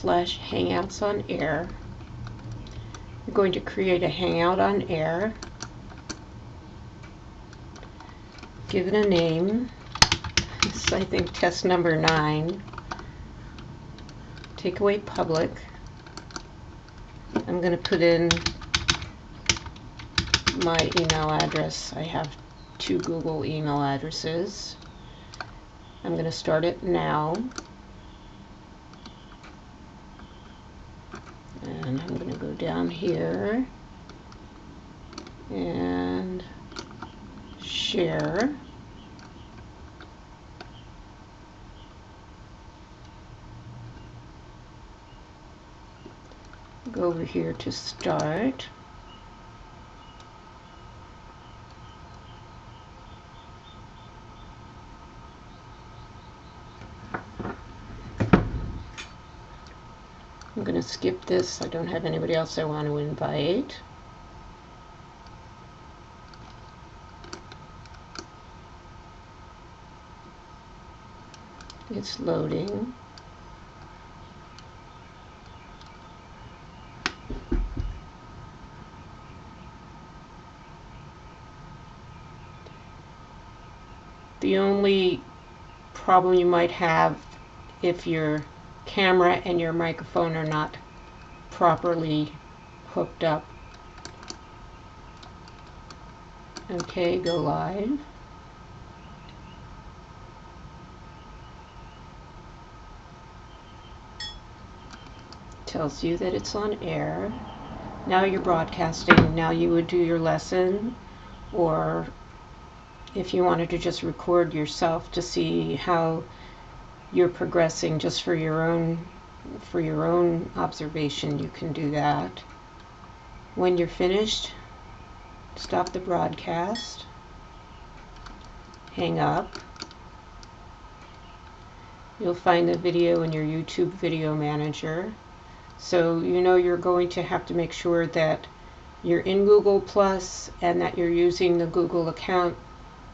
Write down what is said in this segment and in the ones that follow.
slash hangouts on air. You're going to create a hangout on air. Give it a name. This is, I think, test number nine. Take away public. I'm going to put in my email address. I have two Google email addresses. I'm going to start it now. And I'm going to go down here and share. Go over here to start. I'm going to skip this. I don't have anybody else I want to invite. It's loading. The only problem you might have if your camera and your microphone are not properly hooked up. Okay, go live. Tells you that it's on air. Now you're broadcasting. Now you would do your lesson or if you wanted to just record yourself to see how you're progressing just for your own for your own observation you can do that. When you're finished stop the broadcast hang up. You'll find the video in your YouTube video manager. So you know you're going to have to make sure that you're in Google Plus and that you're using the Google account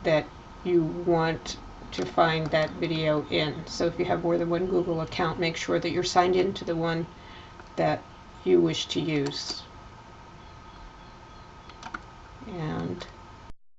that you want to find that video in. So if you have more than one Google account, make sure that you're signed in to the one that you wish to use. And